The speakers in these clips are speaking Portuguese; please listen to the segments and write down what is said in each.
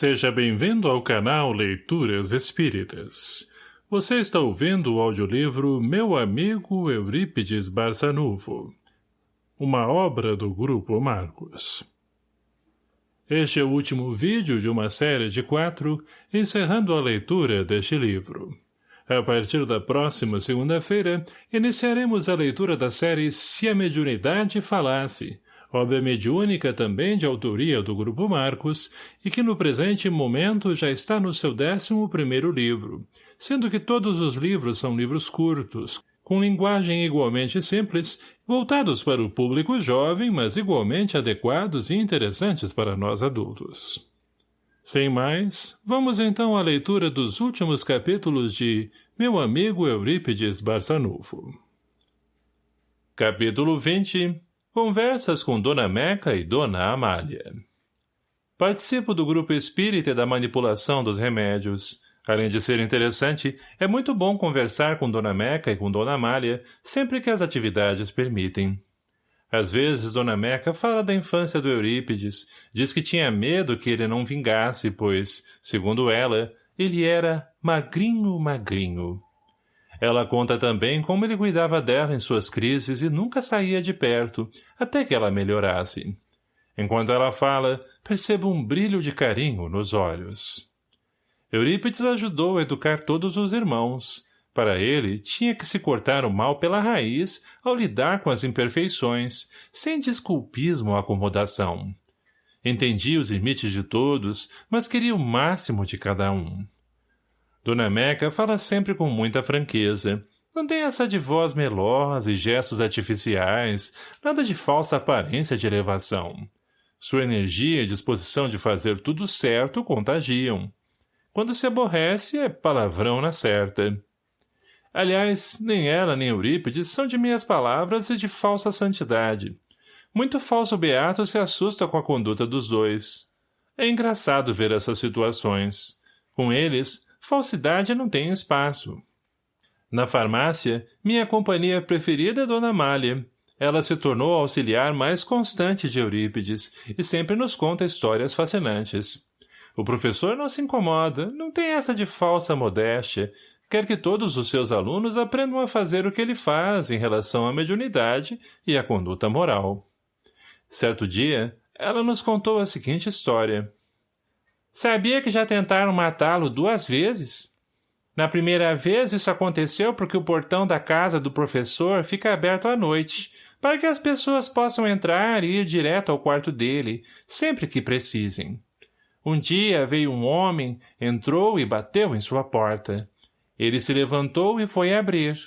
Seja bem-vindo ao canal Leituras Espíritas. Você está ouvindo o audiolivro Meu Amigo Eurípides Barçanuvo, uma obra do Grupo Marcos. Este é o último vídeo de uma série de quatro, encerrando a leitura deste livro. A partir da próxima segunda-feira, iniciaremos a leitura da série Se a Mediunidade Falasse, obra mediúnica também de autoria do Grupo Marcos, e que no presente momento já está no seu décimo primeiro livro, sendo que todos os livros são livros curtos, com linguagem igualmente simples, voltados para o público jovem, mas igualmente adequados e interessantes para nós adultos. Sem mais, vamos então à leitura dos últimos capítulos de Meu Amigo Eurípides Barçanufo. Capítulo 20 Conversas com Dona Meca e Dona Amália. Participo do grupo espírita da manipulação dos remédios. Além de ser interessante, é muito bom conversar com Dona Meca e com Dona Amália sempre que as atividades permitem. Às vezes, Dona Meca fala da infância do Eurípides, diz que tinha medo que ele não vingasse, pois, segundo ela, ele era magrinho, magrinho. Ela conta também como ele cuidava dela em suas crises e nunca saía de perto, até que ela melhorasse. Enquanto ela fala, percebo um brilho de carinho nos olhos. Eurípides ajudou a educar todos os irmãos. Para ele, tinha que se cortar o mal pela raiz ao lidar com as imperfeições, sem desculpismo ou acomodação. Entendia os limites de todos, mas queria o máximo de cada um. Dona Meca fala sempre com muita franqueza. Não tem essa de voz melosa e gestos artificiais, nada de falsa aparência de elevação. Sua energia e disposição de fazer tudo certo contagiam. Quando se aborrece, é palavrão na certa. Aliás, nem ela nem Eurípides são de minhas palavras e de falsa santidade. Muito falso beato se assusta com a conduta dos dois. É engraçado ver essas situações. Com eles, falsidade não tem espaço. Na farmácia, minha companhia preferida é Dona Amália. Ela se tornou a auxiliar mais constante de Eurípides e sempre nos conta histórias fascinantes. O professor não se incomoda, não tem essa de falsa modéstia, quer que todos os seus alunos aprendam a fazer o que ele faz em relação à mediunidade e à conduta moral. Certo dia, ela nos contou a seguinte história. Sabia que já tentaram matá-lo duas vezes? Na primeira vez, isso aconteceu porque o portão da casa do professor fica aberto à noite, para que as pessoas possam entrar e ir direto ao quarto dele, sempre que precisem. Um dia veio um homem, entrou e bateu em sua porta. Ele se levantou e foi abrir.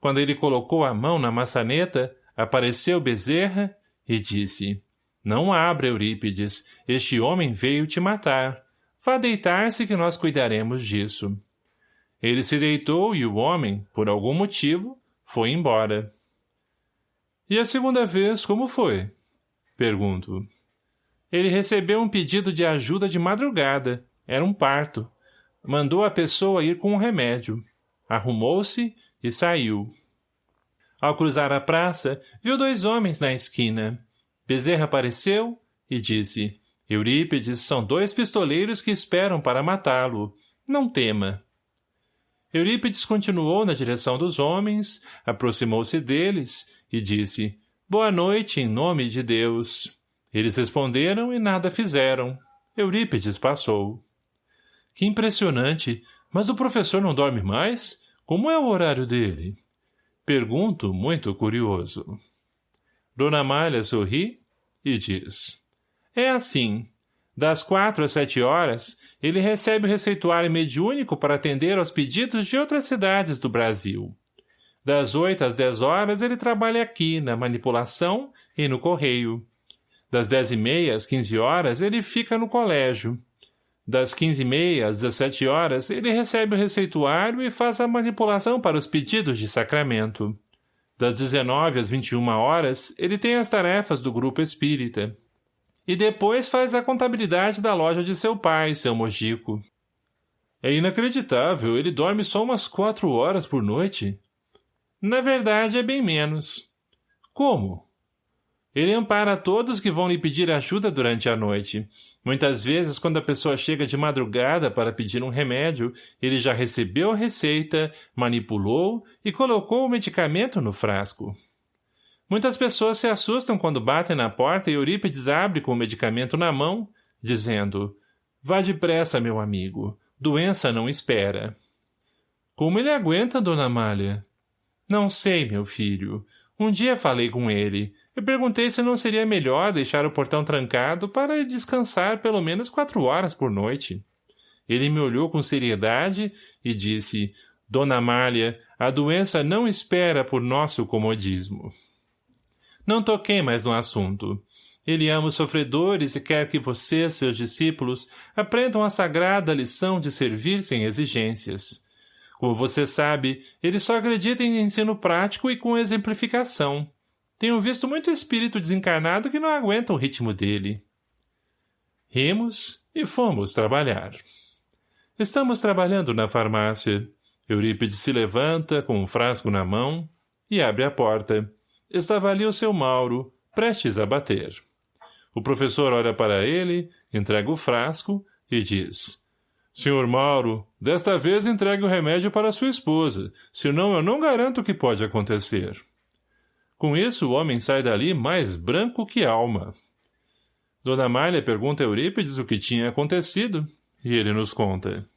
Quando ele colocou a mão na maçaneta, apareceu Bezerra e disse, não abra, Eurípides. Este homem veio te matar. Vá deitar-se que nós cuidaremos disso. Ele se deitou e o homem, por algum motivo, foi embora. E a segunda vez, como foi? Pergunto. Ele recebeu um pedido de ajuda de madrugada. Era um parto. Mandou a pessoa ir com um remédio. Arrumou-se e saiu. Ao cruzar a praça, viu dois homens na esquina. Bezerra apareceu e disse, Eurípides são dois pistoleiros que esperam para matá-lo. Não tema. Eurípides continuou na direção dos homens, aproximou-se deles e disse, Boa noite em nome de Deus. Eles responderam e nada fizeram. Eurípides passou. Que impressionante! Mas o professor não dorme mais? Como é o horário dele? Pergunto, muito curioso. Dona Malha sorri e diz. É assim. Das quatro às sete horas, ele recebe o receituário mediúnico para atender aos pedidos de outras cidades do Brasil. Das oito às dez horas, ele trabalha aqui, na manipulação e no correio. Das dez e meia às quinze horas, ele fica no colégio. Das quinze e meia às dezessete horas, ele recebe o receituário e faz a manipulação para os pedidos de sacramento. Das 19 às 21 horas, ele tem as tarefas do grupo espírita. E depois faz a contabilidade da loja de seu pai, seu Mojico. É inacreditável, ele dorme só umas quatro horas por noite. Na verdade, é bem menos. Como? Ele ampara todos que vão lhe pedir ajuda durante a noite. Muitas vezes, quando a pessoa chega de madrugada para pedir um remédio, ele já recebeu a receita, manipulou e colocou o medicamento no frasco. Muitas pessoas se assustam quando batem na porta e Eurípides abre com o medicamento na mão, dizendo, Vá depressa, meu amigo. Doença não espera. Como ele aguenta, dona Amália? Não sei, meu filho. Um dia falei com ele. Eu perguntei se não seria melhor deixar o portão trancado para descansar pelo menos quatro horas por noite. Ele me olhou com seriedade e disse, Dona Amália, a doença não espera por nosso comodismo. Não toquei mais no assunto. Ele ama os sofredores e quer que vocês, seus discípulos, aprendam a sagrada lição de servir sem exigências. Como você sabe, ele só acredita em ensino prático e com exemplificação. Tenho visto muito espírito desencarnado que não aguenta o ritmo dele. Rimos e fomos trabalhar. Estamos trabalhando na farmácia. Eurípides se levanta, com um frasco na mão, e abre a porta. Estava ali o seu Mauro, prestes a bater. O professor olha para ele, entrega o frasco e diz... Senhor Mauro, desta vez entregue o remédio para sua esposa, senão eu não garanto o que pode acontecer. Com isso, o homem sai dali mais branco que alma. Dona Malha pergunta a Eurípides o que tinha acontecido, e ele nos conta.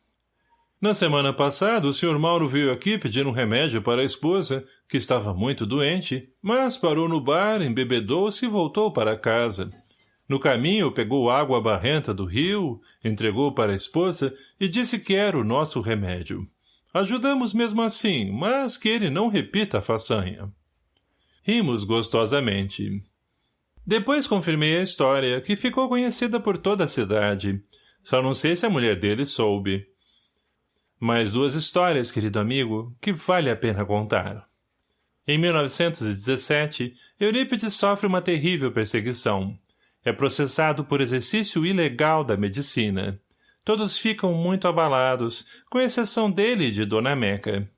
Na semana passada, o Sr. Mauro veio aqui pedir um remédio para a esposa, que estava muito doente, mas parou no bar, embebedou-se e voltou para casa. No caminho, pegou água barrenta do rio, entregou para a esposa e disse que era o nosso remédio. Ajudamos mesmo assim, mas que ele não repita a façanha. Rimos gostosamente. Depois confirmei a história, que ficou conhecida por toda a cidade. Só não sei se a mulher dele soube. Mais duas histórias, querido amigo, que vale a pena contar. Em 1917, Eurípides sofre uma terrível perseguição. É processado por exercício ilegal da medicina. Todos ficam muito abalados, com exceção dele e de Dona Meca.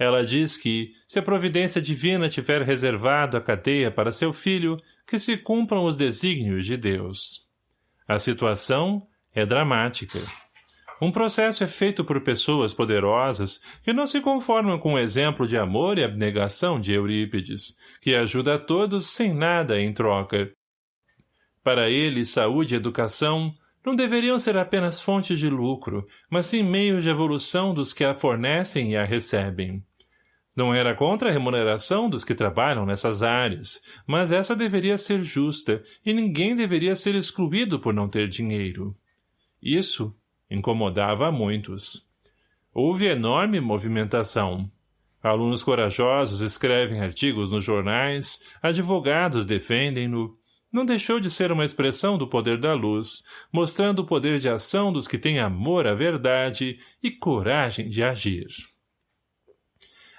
Ela diz que, se a providência divina tiver reservado a cadeia para seu filho, que se cumpram os desígnios de Deus. A situação é dramática. Um processo é feito por pessoas poderosas que não se conformam com o exemplo de amor e abnegação de Eurípides, que ajuda a todos sem nada em troca. Para ele, saúde e educação não deveriam ser apenas fontes de lucro, mas sim meios de evolução dos que a fornecem e a recebem. Não era contra a remuneração dos que trabalham nessas áreas, mas essa deveria ser justa e ninguém deveria ser excluído por não ter dinheiro. Isso incomodava a muitos. Houve enorme movimentação. Alunos corajosos escrevem artigos nos jornais, advogados defendem-no. Não deixou de ser uma expressão do poder da luz, mostrando o poder de ação dos que têm amor à verdade e coragem de agir.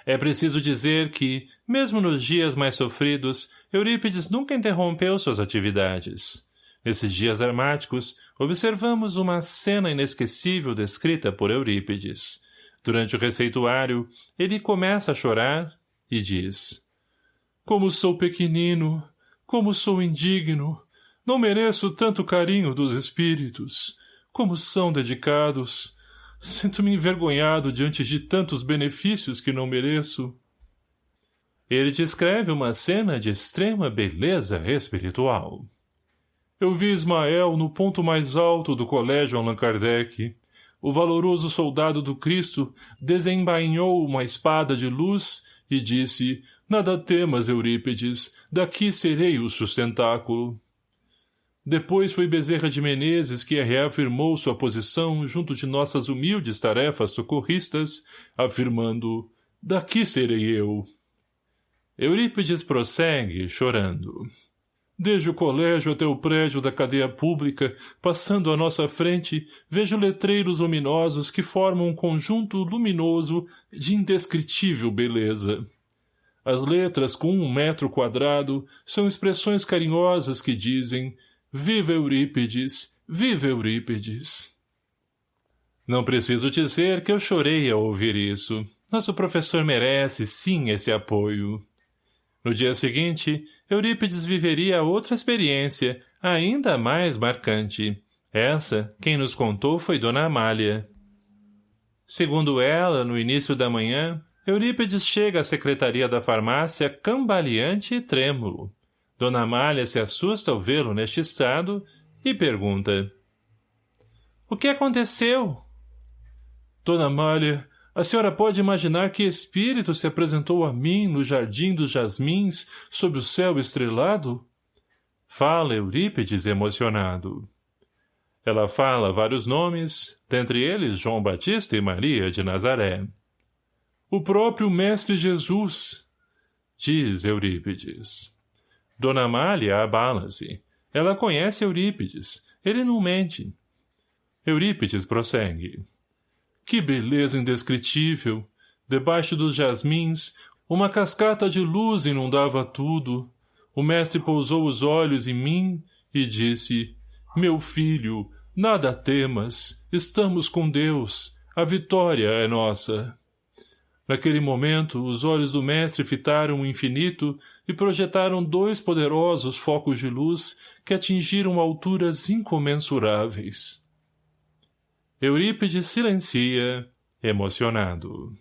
É preciso dizer que, mesmo nos dias mais sofridos, Eurípides nunca interrompeu suas atividades. Nesses dias armáticos, observamos uma cena inesquecível descrita por Eurípides. Durante o receituário, ele começa a chorar e diz Como sou pequenino, como sou indigno, não mereço tanto carinho dos espíritos, como são dedicados, Sinto-me envergonhado diante de tantos benefícios que não mereço. Ele descreve uma cena de extrema beleza espiritual. Eu vi Ismael no ponto mais alto do colégio Allan Kardec. O valoroso soldado do Cristo desembainhou uma espada de luz e disse, Nada temas, Eurípides, daqui serei o sustentáculo. Depois foi Bezerra de Menezes que reafirmou sua posição junto de nossas humildes tarefas socorristas, afirmando, daqui serei eu. Eurípides prossegue, chorando. Desde o colégio até o prédio da cadeia pública, passando à nossa frente, vejo letreiros luminosos que formam um conjunto luminoso de indescritível beleza. As letras com um metro quadrado são expressões carinhosas que dizem Viva Eurípides! Viva Eurípides! Não preciso dizer que eu chorei ao ouvir isso. Nosso professor merece, sim, esse apoio. No dia seguinte, Eurípides viveria outra experiência, ainda mais marcante. Essa, quem nos contou foi Dona Amália. Segundo ela, no início da manhã, Eurípides chega à secretaria da farmácia cambaleante e trêmulo. Dona Amália se assusta ao vê-lo neste estado e pergunta. O que aconteceu? Dona Amália, a senhora pode imaginar que espírito se apresentou a mim no jardim dos jasmins, sob o céu estrelado? Fala Eurípides emocionado. Ela fala vários nomes, dentre eles João Batista e Maria de Nazaré. O próprio Mestre Jesus, diz Eurípides. Dona Amália abala-se. Ela conhece Eurípides. Ele não mente. Eurípides prossegue. Que beleza indescritível! Debaixo dos jasmins, uma cascata de luz inundava tudo. O mestre pousou os olhos em mim e disse, Meu filho, nada temas, estamos com Deus, a vitória é nossa. Naquele momento, os olhos do mestre fitaram o infinito e projetaram dois poderosos focos de luz que atingiram alturas incomensuráveis. Eurípides silencia, emocionado.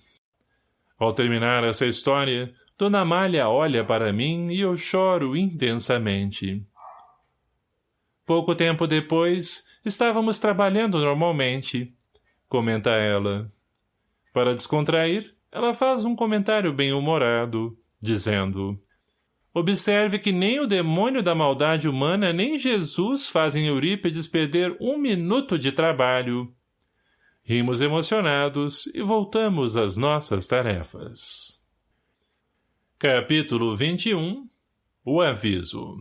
Ao terminar essa história, Dona Amália olha para mim e eu choro intensamente. Pouco tempo depois, estávamos trabalhando normalmente, comenta ela. Para descontrair, ela faz um comentário bem-humorado, dizendo Observe que nem o demônio da maldade humana nem Jesus fazem Eurípides perder um minuto de trabalho. Rimos emocionados e voltamos às nossas tarefas. Capítulo 21 O aviso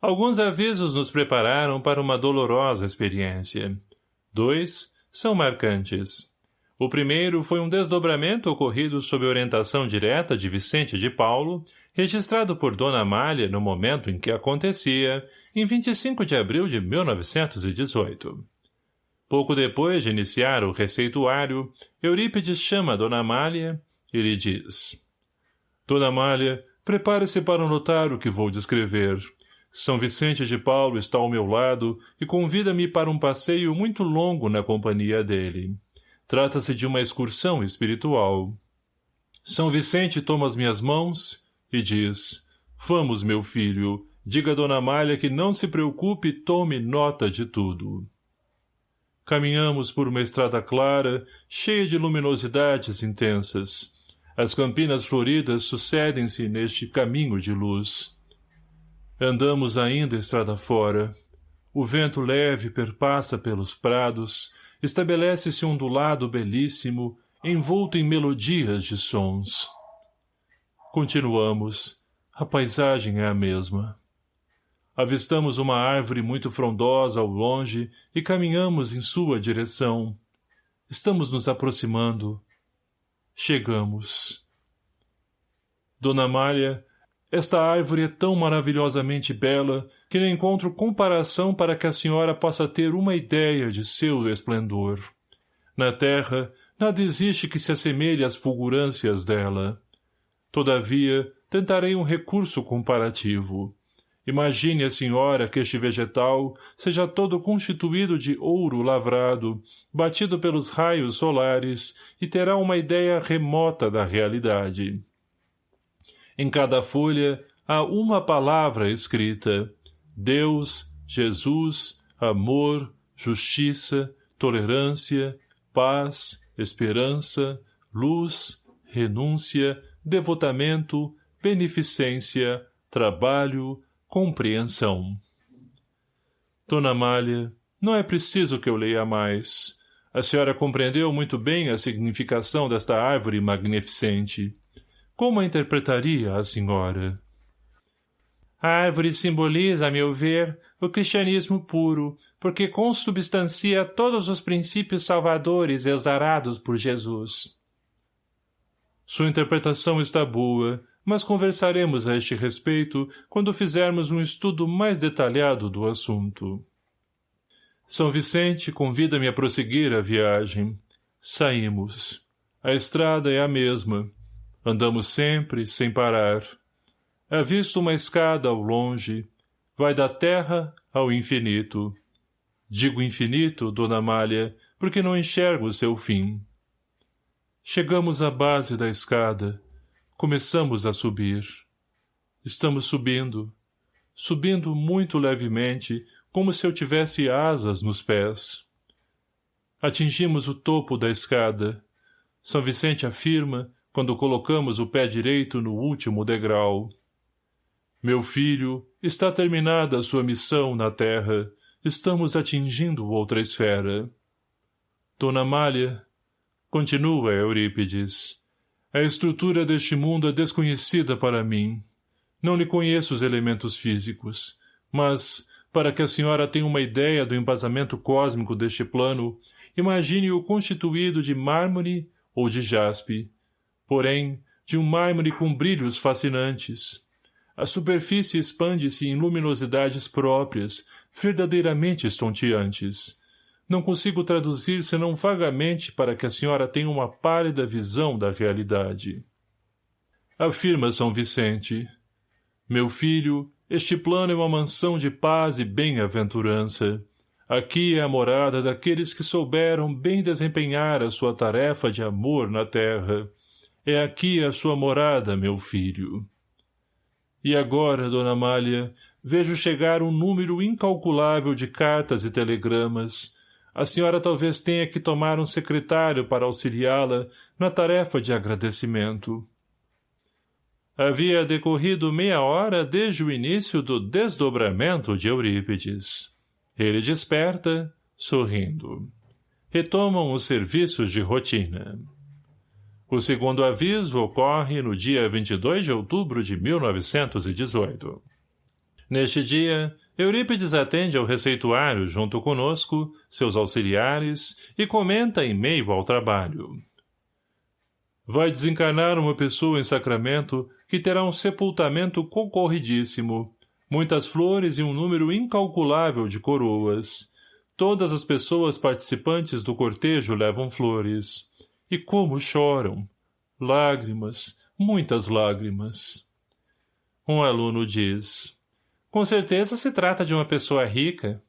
Alguns avisos nos prepararam para uma dolorosa experiência. Dois são marcantes. O primeiro foi um desdobramento ocorrido sob orientação direta de Vicente de Paulo, registrado por Dona Amália no momento em que acontecia, em 25 de abril de 1918. Pouco depois de iniciar o receituário, Eurípides chama Dona Amália e lhe diz. Dona Amália, prepare-se para notar o que vou descrever. São Vicente de Paulo está ao meu lado e convida-me para um passeio muito longo na companhia dele. Trata-se de uma excursão espiritual. São Vicente toma as minhas mãos e diz, Vamos, meu filho, diga a Dona Amália que não se preocupe e tome nota de tudo. Caminhamos por uma estrada clara, cheia de luminosidades intensas. As campinas floridas sucedem-se neste caminho de luz. Andamos ainda estrada fora. O vento leve perpassa pelos prados, estabelece-se ondulado belíssimo, envolto em melodias de sons. Continuamos. A paisagem é a mesma. Avistamos uma árvore muito frondosa ao longe e caminhamos em sua direção. Estamos nos aproximando. Chegamos. Dona Amália, esta árvore é tão maravilhosamente bela que não encontro comparação para que a senhora possa ter uma ideia de seu esplendor. Na terra, nada existe que se assemelhe às fulgurâncias dela. Todavia, tentarei um recurso comparativo. Imagine a senhora que este vegetal seja todo constituído de ouro lavrado, batido pelos raios solares, e terá uma ideia remota da realidade. Em cada folha há uma palavra escrita. Deus, Jesus, amor, justiça, tolerância, paz, esperança, luz, renúncia, devotamento, beneficência, trabalho, compreensão. Dona Amália, não é preciso que eu leia mais. A senhora compreendeu muito bem a significação desta árvore magnificente. Como a interpretaria a senhora? A árvore simboliza, a meu ver, o cristianismo puro, porque consubstancia todos os princípios salvadores exarados por Jesus. Sua interpretação está boa, mas conversaremos a este respeito quando fizermos um estudo mais detalhado do assunto. São Vicente convida-me a prosseguir a viagem. Saímos. A estrada é a mesma. Andamos sempre, sem parar. Avisto uma escada ao longe. Vai da terra ao infinito. Digo infinito, dona Amália, porque não enxergo o seu fim. Chegamos à base da escada. Começamos a subir. Estamos subindo. Subindo muito levemente, como se eu tivesse asas nos pés. Atingimos o topo da escada. São Vicente afirma, quando colocamos o pé direito no último degrau. Meu filho, está terminada a sua missão na terra. Estamos atingindo outra esfera. Dona Malha, continua Eurípides, a estrutura deste mundo é desconhecida para mim. Não lhe conheço os elementos físicos, mas, para que a senhora tenha uma ideia do embasamento cósmico deste plano, imagine-o constituído de mármore ou de jaspe, porém, de um mármore com brilhos fascinantes. A superfície expande-se em luminosidades próprias, verdadeiramente estonteantes. Não consigo traduzir senão vagamente para que a senhora tenha uma pálida visão da realidade. Afirma São Vicente. Meu filho, este plano é uma mansão de paz e bem-aventurança. Aqui é a morada daqueles que souberam bem desempenhar a sua tarefa de amor na terra. É aqui a sua morada, meu filho. E agora, dona Amália, vejo chegar um número incalculável de cartas e telegramas. A senhora talvez tenha que tomar um secretário para auxiliá-la na tarefa de agradecimento. Havia decorrido meia hora desde o início do desdobramento de Eurípides. Ele desperta, sorrindo. Retomam os serviços de rotina. O segundo aviso ocorre no dia 22 de outubro de 1918. Neste dia, Eurípides atende ao receituário junto conosco, seus auxiliares, e comenta em meio ao trabalho. Vai desencarnar uma pessoa em Sacramento que terá um sepultamento concorridíssimo, muitas flores e um número incalculável de coroas. Todas as pessoas participantes do cortejo levam flores. E como choram! Lágrimas, muitas lágrimas. Um aluno diz, com certeza se trata de uma pessoa rica.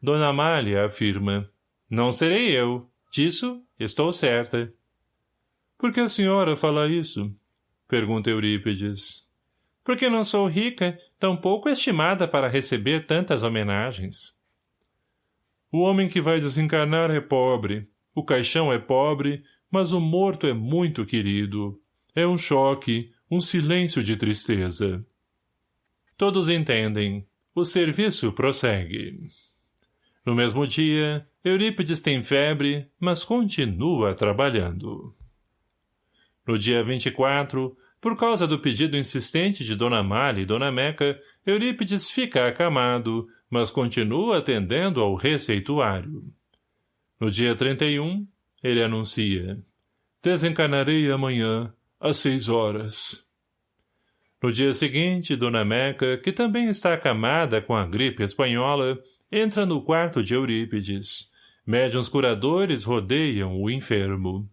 Dona Amália afirma, não serei eu, disso estou certa. Por que a senhora fala isso? Pergunta Eurípides. Porque não sou rica, tão pouco estimada para receber tantas homenagens. O homem que vai desencarnar é pobre, o caixão é pobre, mas o morto é muito querido. É um choque, um silêncio de tristeza. Todos entendem. O serviço prossegue. No mesmo dia, Eurípides tem febre, mas continua trabalhando. No dia 24, por causa do pedido insistente de Dona Mali e Dona Meca, Eurípides fica acamado, mas continua atendendo ao receituário. No dia 31, ele anuncia. Desencarnarei amanhã, às seis horas. No dia seguinte, Dona Meca, que também está acamada com a gripe espanhola, entra no quarto de Eurípides. Médiuns curadores rodeiam o enfermo.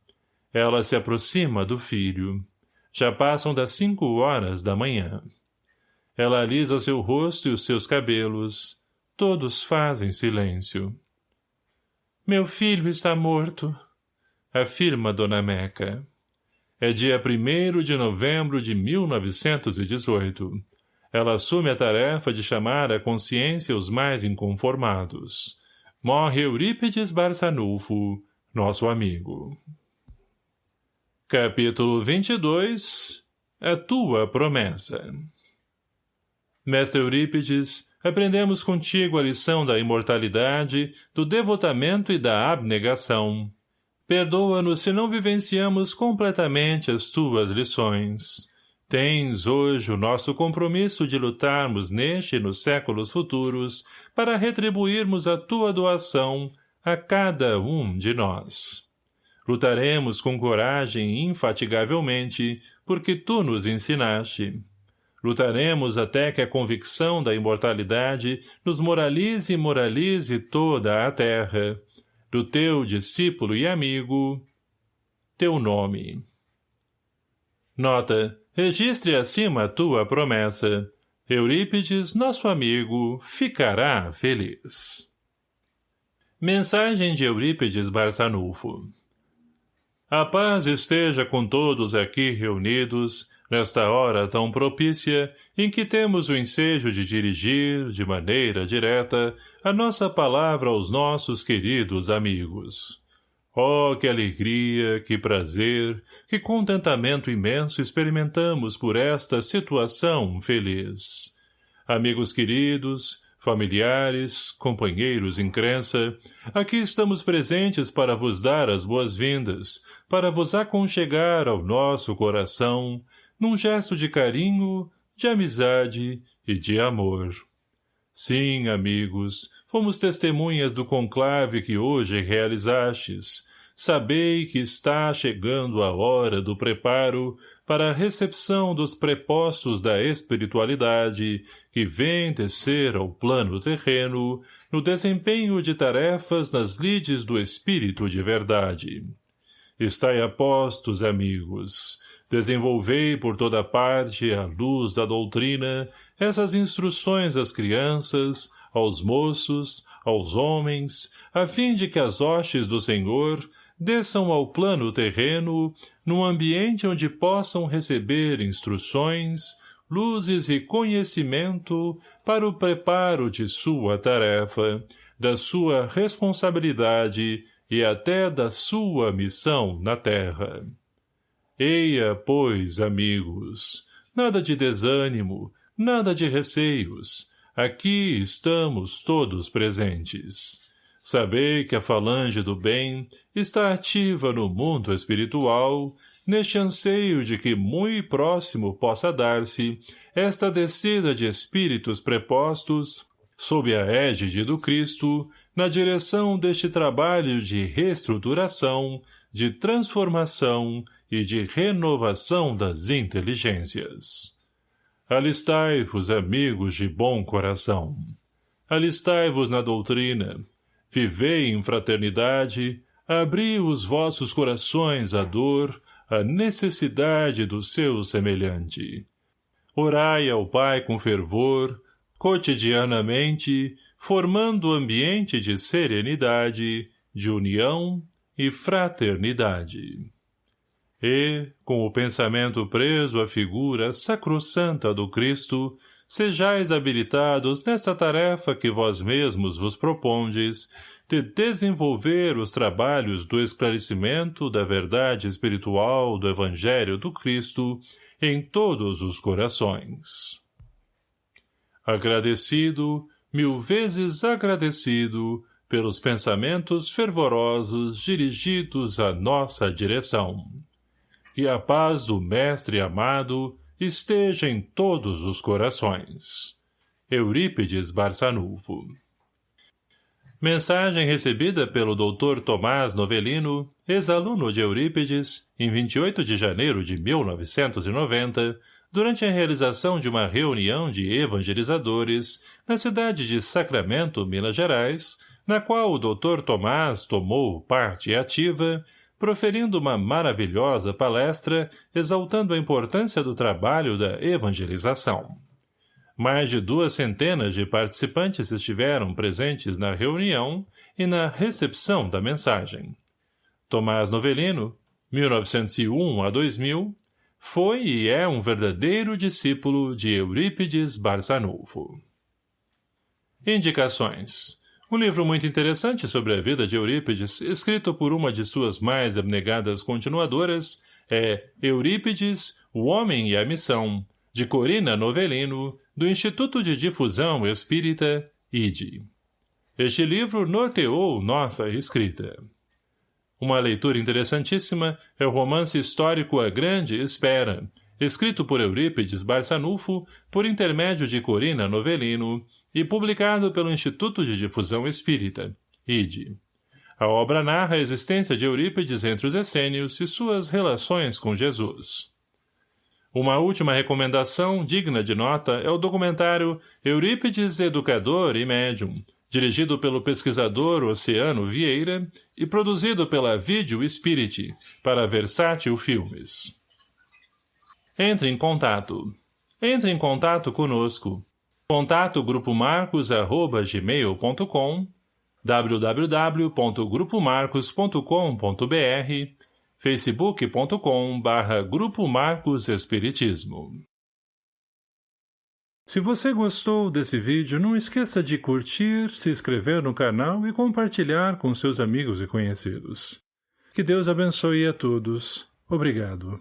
Ela se aproxima do filho. Já passam das cinco horas da manhã. Ela alisa seu rosto e os seus cabelos. Todos fazem silêncio. Meu filho está morto, afirma Dona Meca. É dia 1 de novembro de 1918. Ela assume a tarefa de chamar à consciência os mais inconformados. Morre Eurípides Barçanufo, nosso amigo. Capítulo 22 A tua promessa Mestre Eurípides, aprendemos contigo a lição da imortalidade, do devotamento e da abnegação. Perdoa-nos se não vivenciamos completamente as tuas lições. Tens hoje o nosso compromisso de lutarmos neste e nos séculos futuros para retribuirmos a tua doação a cada um de nós. Lutaremos com coragem infatigavelmente, porque tu nos ensinaste. Lutaremos até que a convicção da imortalidade nos moralize e moralize toda a terra, do teu discípulo e amigo, teu nome. Nota. Registre acima a tua promessa. Eurípides, nosso amigo, ficará feliz. Mensagem de Eurípides Barçanufo A paz esteja com todos aqui reunidos, nesta hora tão propícia, em que temos o ensejo de dirigir, de maneira direta, a nossa palavra aos nossos queridos amigos. Oh, que alegria, que prazer, que contentamento imenso experimentamos por esta situação feliz. Amigos queridos, familiares, companheiros em crença, aqui estamos presentes para vos dar as boas-vindas, para vos aconchegar ao nosso coração, num gesto de carinho, de amizade e de amor. Sim, amigos, fomos testemunhas do conclave que hoje realizastes. Sabei que está chegando a hora do preparo para a recepção dos prepostos da espiritualidade que vem descer ao plano terreno no desempenho de tarefas nas lides do espírito de verdade. Estai apostos, amigos, Desenvolvei por toda parte, à luz da doutrina, essas instruções às crianças, aos moços, aos homens, a fim de que as hostes do Senhor desçam ao plano terreno, num ambiente onde possam receber instruções, luzes e conhecimento para o preparo de sua tarefa, da sua responsabilidade e até da sua missão na terra. Eia, pois, amigos, nada de desânimo, nada de receios. Aqui estamos todos presentes. Sabei que a falange do bem está ativa no mundo espiritual, neste anseio de que muito próximo possa dar-se esta descida de espíritos prepostos, sob a égide do Cristo, na direção deste trabalho de reestruturação, de transformação e de renovação das inteligências. Alistai-vos, amigos de bom coração. Alistai-vos na doutrina. Vivei em fraternidade, abri os vossos corações à dor, à necessidade do seu semelhante. Orai ao Pai com fervor, cotidianamente, formando ambiente de serenidade, de união e fraternidade e, com o pensamento preso à figura sacrossanta do Cristo, sejais habilitados nesta tarefa que vós mesmos vos propondes, de desenvolver os trabalhos do esclarecimento da verdade espiritual do Evangelho do Cristo em todos os corações. Agradecido, mil vezes agradecido, pelos pensamentos fervorosos dirigidos à nossa direção e a paz do Mestre amado esteja em todos os corações. Eurípides Barçanufo Mensagem recebida pelo Dr. Tomás Novelino, ex-aluno de Eurípides, em 28 de janeiro de 1990, durante a realização de uma reunião de evangelizadores na cidade de Sacramento, Minas Gerais, na qual o Dr. Tomás tomou parte ativa proferindo uma maravilhosa palestra exaltando a importância do trabalho da evangelização. Mais de duas centenas de participantes estiveram presentes na reunião e na recepção da mensagem. Tomás Novelino, 1901 a 2000, foi e é um verdadeiro discípulo de Eurípides Barçanufo. Indicações um livro muito interessante sobre a vida de Eurípides, escrito por uma de suas mais abnegadas continuadoras, é Eurípides, o Homem e a Missão, de Corina Novelino, do Instituto de Difusão Espírita, IDE. Este livro norteou nossa escrita. Uma leitura interessantíssima é o romance histórico A Grande Espera, escrito por Eurípides Barçanufo por intermédio de Corina Novelino, e publicado pelo Instituto de Difusão Espírita, IDE. A obra narra a existência de Eurípides entre os essênios e suas relações com Jesus. Uma última recomendação digna de nota é o documentário Eurípides Educador e Médium, dirigido pelo pesquisador Oceano Vieira e produzido pela Vídeo Spirit, para Versátil Filmes. Entre em contato. Entre em contato conosco. Contato Grupo Marcos gmail.com www.grupomarcos.com.br facebook.com Grupo Marcos Espiritismo Se você gostou desse vídeo, não esqueça de curtir, se inscrever no canal e compartilhar com seus amigos e conhecidos. Que Deus abençoe a todos. Obrigado.